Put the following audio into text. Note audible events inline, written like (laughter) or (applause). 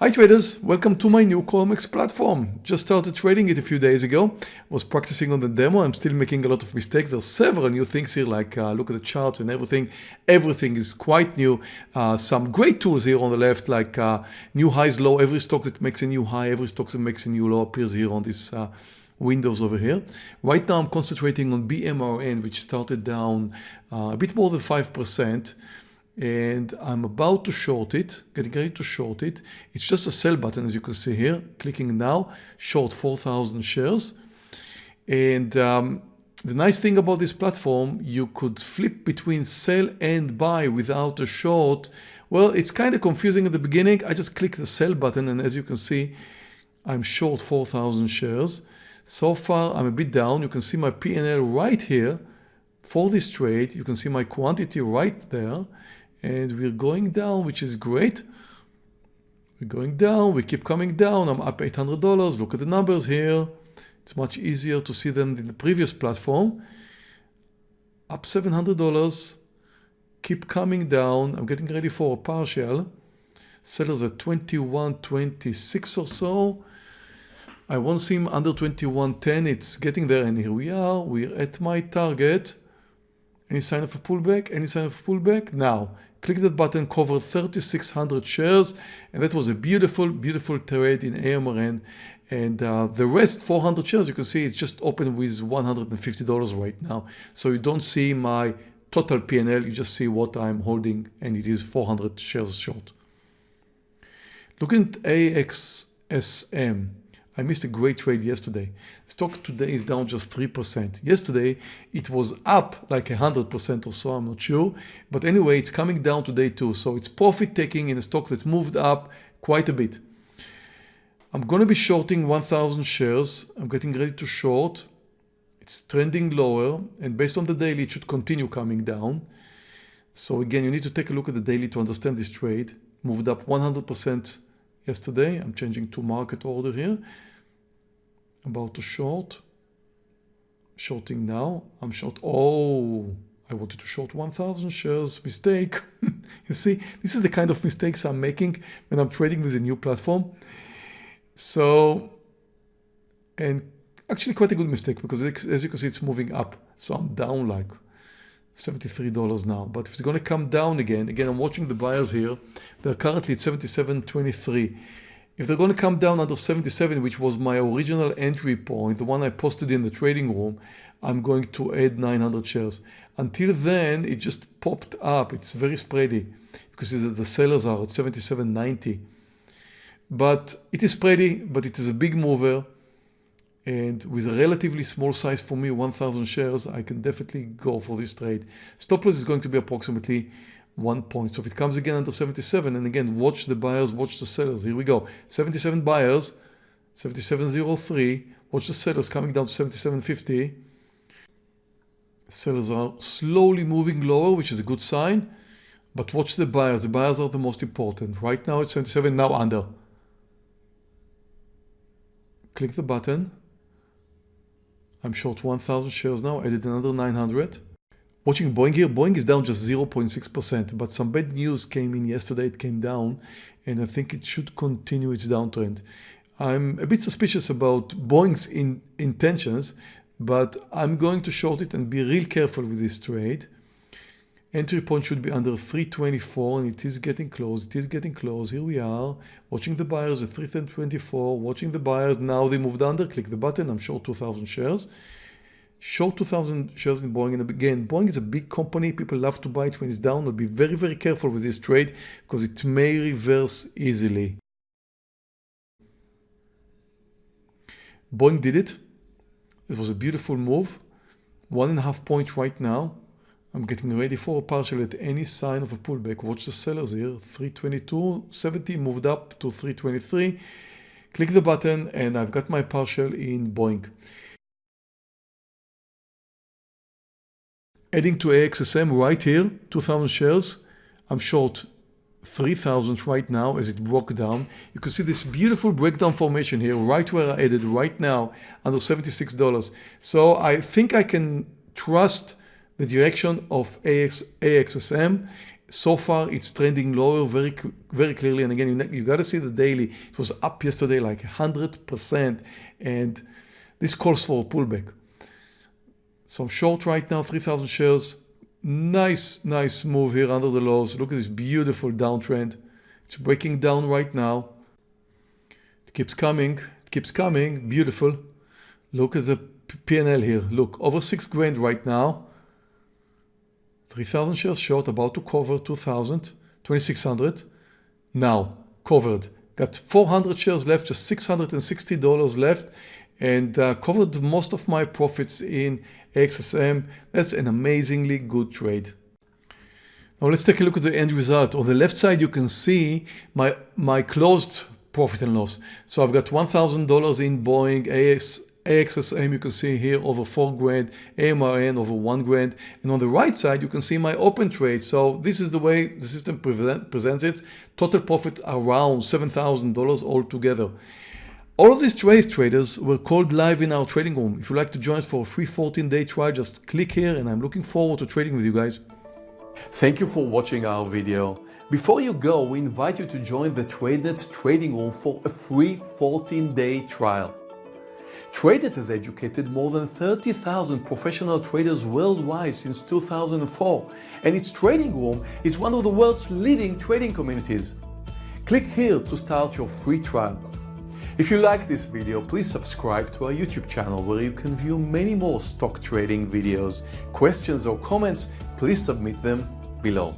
Hi traders, welcome to my new Colmex platform. Just started trading it a few days ago. Was practicing on the demo. I'm still making a lot of mistakes. There's several new things here like uh, look at the chart and everything. Everything is quite new. Uh, some great tools here on the left like uh, new highs low. Every stock that makes a new high, every stock that makes a new low appears here on this uh, windows over here. Right now I'm concentrating on BMRN which started down uh, a bit more than 5% and I'm about to short it, getting ready to short it. It's just a sell button as you can see here, clicking now, short 4,000 shares. And um, the nice thing about this platform, you could flip between sell and buy without a short. Well, it's kind of confusing at the beginning. I just click the sell button and as you can see, I'm short 4,000 shares. So far, I'm a bit down. You can see my P&L right here for this trade. You can see my quantity right there and we're going down which is great. We're going down we keep coming down. I'm up $800 look at the numbers here. It's much easier to see than in the previous platform. Up $700 keep coming down. I'm getting ready for a partial. Sellers at 21.26 or so. I won't see him under 21.10 it's getting there and here we are. We're at my target. Any sign of a pullback? Any sign of a pullback? Now click that button, cover 3,600 shares, and that was a beautiful, beautiful trade in AMRN. And uh, the rest, 400 shares, you can see it's just open with $150 right now. So you don't see my total PNL, you just see what I'm holding, and it is 400 shares short. Looking at AXSM, I missed a great trade yesterday. Stock today is down just 3%. Yesterday, it was up like 100% or so, I'm not sure. But anyway, it's coming down today too. So it's profit taking in a stock that moved up quite a bit. I'm going to be shorting 1,000 shares. I'm getting ready to short. It's trending lower and based on the daily, it should continue coming down. So again, you need to take a look at the daily to understand this trade. Moved up 100% yesterday. I'm changing to market order here. About to short. Shorting now. I'm short oh I wanted to short 1000 shares. Mistake. (laughs) You see this is the kind of mistakes I'm making when I'm trading with a new platform. So and actually quite a good mistake because as you can see it's moving up. So I'm down like $73 now but if it's going to come down again again I'm watching the buyers here they're currently at 77.23 if they're going to come down under 77, which was my original entry point, the one I posted in the trading room, I'm going to add 900 shares. Until then, it just popped up. It's very spready because the sellers are at 77.90. But it is spready, but it is a big mover. And with a relatively small size for me, 1000 shares, I can definitely go for this trade. Stop loss is going to be approximately one point. So if it comes again under 77, and again, watch the buyers, watch the sellers. Here we go. 77 buyers, 77.03. Watch the sellers coming down to 77.50. Sellers are slowly moving lower, which is a good sign. But watch the buyers. The buyers are the most important. Right now it's 77, now under. Click the button. I'm short 1,000 shares now. Added another 900. Watching Boeing here, Boeing is down just 0.6%, but some bad news came in yesterday, it came down, and I think it should continue its downtrend. I'm a bit suspicious about Boeing's in, intentions, but I'm going to short it and be real careful with this trade. Entry point should be under 324 and it is getting close. It is getting close. Here we are watching the buyers at 324, watching the buyers. Now they moved under. Click the button. I'm short 2,000 shares short 2000 shares in Boeing. And again, Boeing is a big company. People love to buy it when it's down. I'll be very, very careful with this trade because it may reverse easily. Boeing did it. It was a beautiful move. One and a half point right now. I'm getting ready for a partial at any sign of a pullback. Watch the sellers here. 322.70 moved up to 323. Click the button and I've got my partial in Boeing. Adding to AXSM right here, 2000 shares. I'm short 3000 right now as it broke down. You can see this beautiful breakdown formation here, right where I added right now under $76. So I think I can trust the direction of AX, AXSM so far it's trending lower very very clearly. And again you, you got to see the daily. It was up yesterday like 100% and this calls for a pullback. So I'm short right now 3000 shares. Nice nice move here under the lows. Look at this beautiful downtrend. It's breaking down right now. It keeps coming it keeps coming. Beautiful. Look at the PNL here. Look over six grand right now 3000 shares short, about to cover 2000, 2600. Now, covered. Got 400 shares left, just $660 left, and uh, covered most of my profits in XSM. That's an amazingly good trade. Now let's take a look at the end result. On the left side, you can see my, my closed profit and loss. So I've got $1,000 in Boeing, AS, AXSM you can see here over 4 grand, AMRN over 1 grand and on the right side you can see my open trade. So this is the way the system presents it. Total profit around $7,000 altogether. All of these trades traders were called live in our trading room. If you'd like to join us for a free 14 day trial just click here and I'm looking forward to trading with you guys. Thank you for watching our video. Before you go, we invite you to join the TradeNet trading room for a free 14 day trial. TradeNet has educated more than 30,000 professional traders worldwide since 2004, and its trading room is one of the world's leading trading communities. Click here to start your free trial. If you like this video, please subscribe to our YouTube channel where you can view many more stock trading videos. Questions or comments, please submit them below.